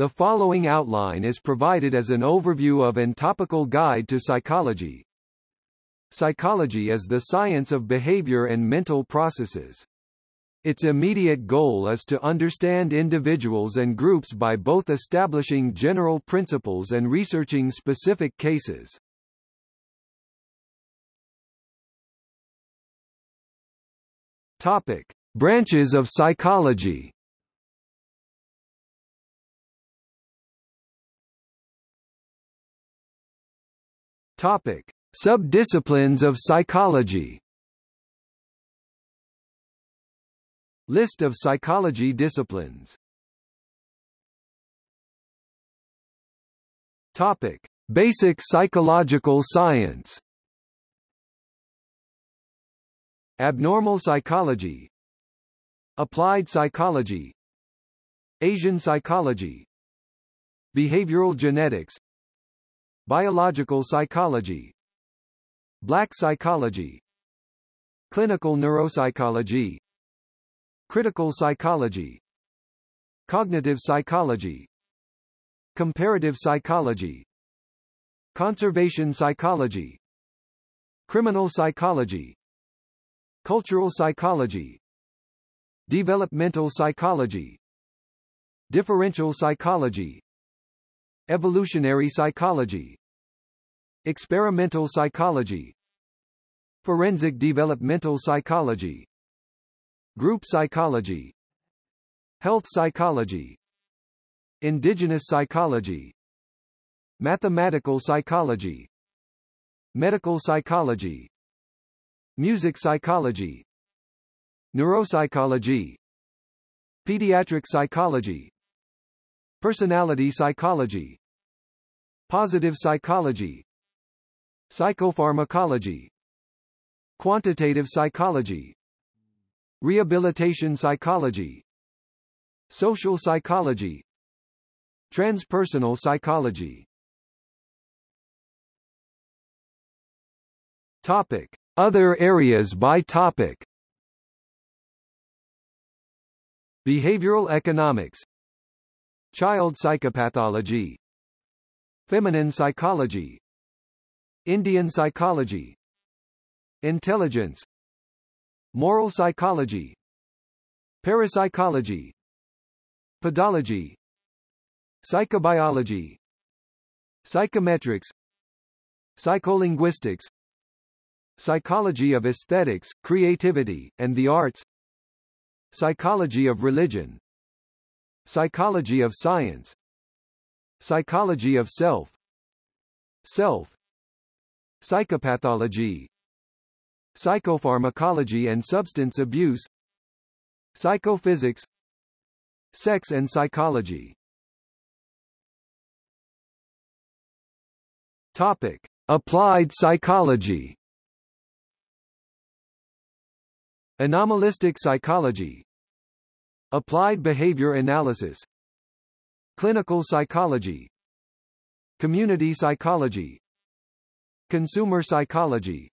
The following outline is provided as an overview of and topical guide to psychology. Psychology is the science of behavior and mental processes. Its immediate goal is to understand individuals and groups by both establishing general principles and researching specific cases. Topic: Branches of psychology. Topic: Subdisciplines of psychology. List of psychology disciplines. Topic. Basic psychological science. Abnormal psychology. Applied psychology. Asian psychology. Behavioral genetics Biological psychology. Black psychology. Clinical neuropsychology. Critical psychology. Cognitive psychology. Comparative psychology. Conservation psychology. Criminal psychology. Cultural psychology. Developmental psychology. Differential psychology. Evolutionary psychology Experimental psychology. Forensic developmental psychology. Group psychology. Health psychology. Indigenous psychology. Mathematical psychology. Medical psychology. Music psychology. Neuropsychology. Pediatric psychology. Personality psychology. Positive psychology Psychopharmacology Quantitative psychology Rehabilitation psychology Social psychology Transpersonal psychology. Topic. Other areas by topic. Behavioral economics. Child psychopathology. Feminine psychology Indian psychology. Intelligence. Moral psychology. Parapsychology. Pedology Psychobiology. Psychometrics. Psycholinguistics. Psychology of aesthetics, creativity, and the arts. Psychology of religion. Psychology of science. Psychology of self. Self Psychopathology Psychopharmacology and substance abuse Psychophysics Sex and psychology. Topic. Applied psychology. Anomalistic psychology. Applied behavior analysis. Clinical psychology. Community psychology Consumer psychology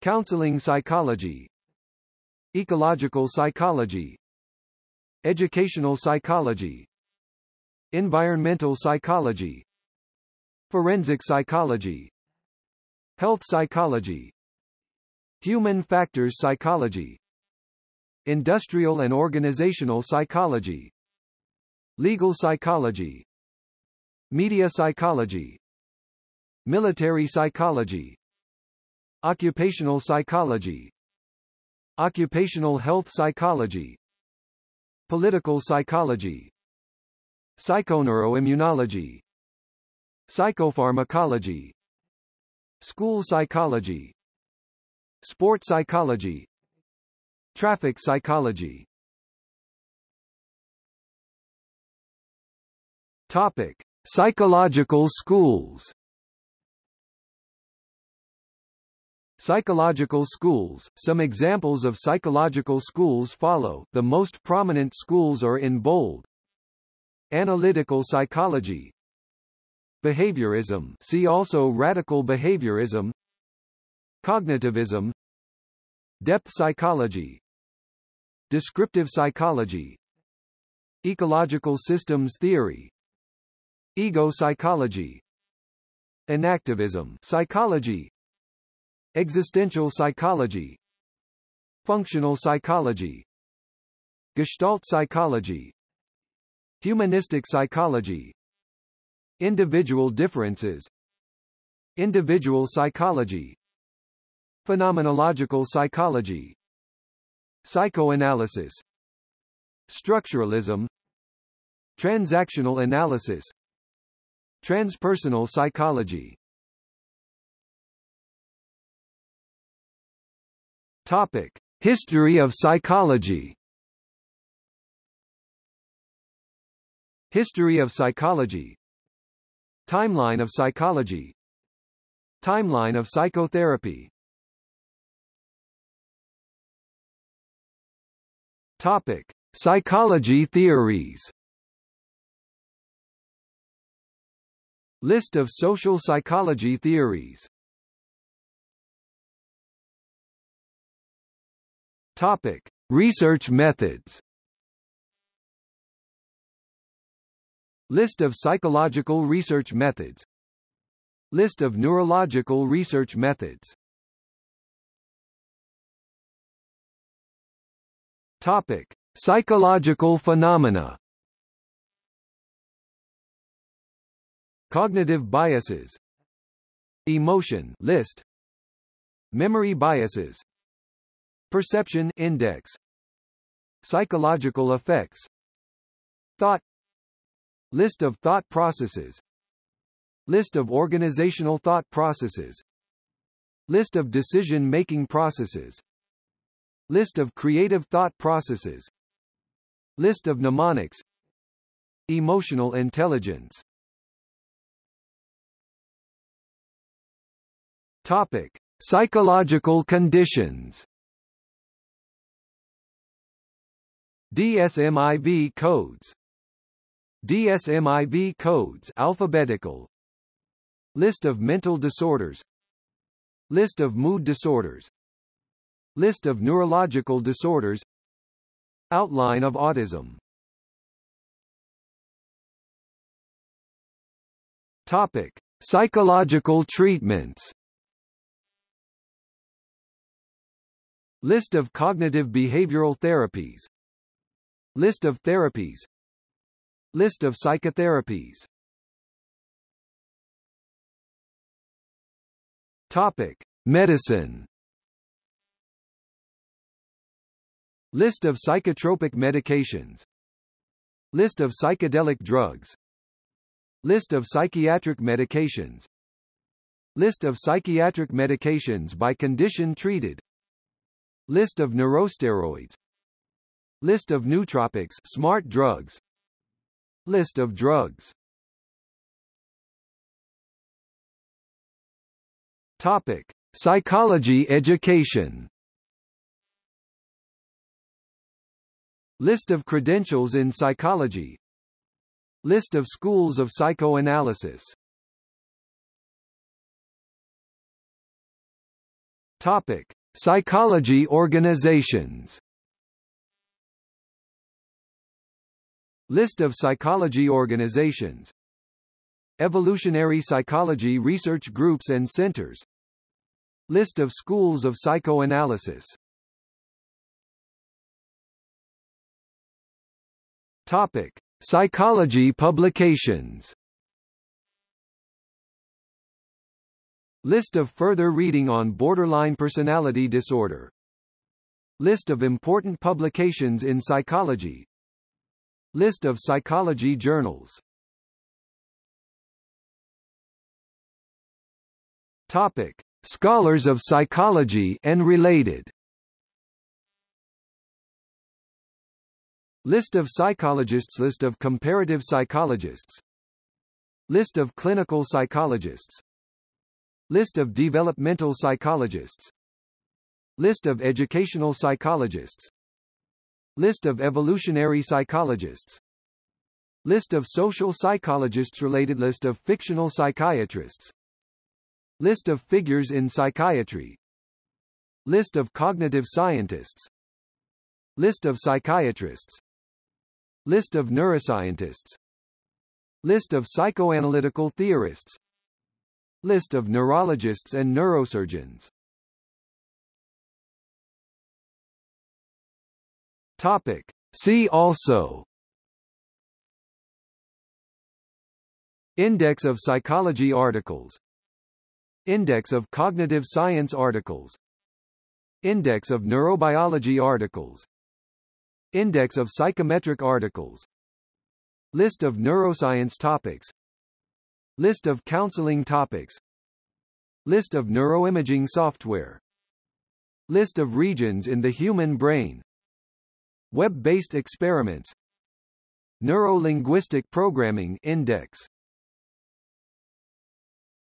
Counseling psychology Ecological psychology Educational psychology Environmental psychology Forensic psychology Health psychology Human factors psychology Industrial and organizational psychology Legal psychology Media psychology Military psychology Occupational psychology Occupational health psychology Political psychology Psychoneuroimmunology Psychopharmacology School psychology Sport psychology Traffic psychology Topic. Psychological schools Psychological schools. Some examples of psychological schools follow, the most prominent schools are in bold. Analytical psychology. Behaviorism. See also radical behaviorism. Cognitivism. Depth psychology. Descriptive psychology. Ecological systems theory. Ego psychology. Enactivism psychology Existential psychology. Functional psychology. Gestalt psychology. Humanistic psychology. Individual differences. Individual psychology. Phenomenological psychology. Psychoanalysis. Structuralism. Transactional analysis. Transpersonal psychology Topic: History of psychology. History of psychology. Timeline of psychology. Timeline of psychotherapy. Topic: Psychology theories. List of social psychology theories Topic: Research methods. List of psychological research methods. List of neurological research methods. Topic: Psychological phenomena. Cognitive biases Emotion list Memory biases Perception index. Psychological effects. Thought. List of thought processes. List of organizational thought processes. List of decision-making processes. List of creative thought processes. List of mnemonics. Emotional intelligence. Topic: Psychological conditions. DSM-IV codes. DSM-IV codes alphabetical. List of mental disorders. List of mood disorders. List of neurological disorders. Outline of autism. Topic: Psychological treatments. List of cognitive behavioral therapies List of therapies. List of psychotherapies. Topic. Medicine. List of psychotropic medications. List of psychedelic drugs. List of psychiatric medications. List of psychiatric medications by condition treated. List of neurosteroids List of nootropics smart drugs List of drugs Topic: Psychology education. List of credentials in psychology. List of schools of psychoanalysis. Topic: Psychology organizations List of psychology organizations. Evolutionary psychology research groups and centers. List of schools of psychoanalysis. Topic. Psychology publications. List of further reading on borderline personality disorder. List of important publications in psychology List of psychology journals. Topic. Scholars of psychology and related. List of psychologists. List of comparative psychologists. List of clinical psychologists. List of developmental psychologists. List of educational psychologists List of evolutionary psychologists. List of social psychologists Related list of fictional psychiatrists. List of figures in psychiatry. List of cognitive scientists. List of psychiatrists. List of neuroscientists. List of psychoanalytical theorists. List of neurologists and neurosurgeons Topic. See also. Index of psychology articles. Index of cognitive science articles. Index of neurobiology articles. Index of psychometric articles. List of neuroscience topics. List of counseling topics. List of neuroimaging software. List of regions in the human brain Web-based experiments. Neuro-linguistic programming index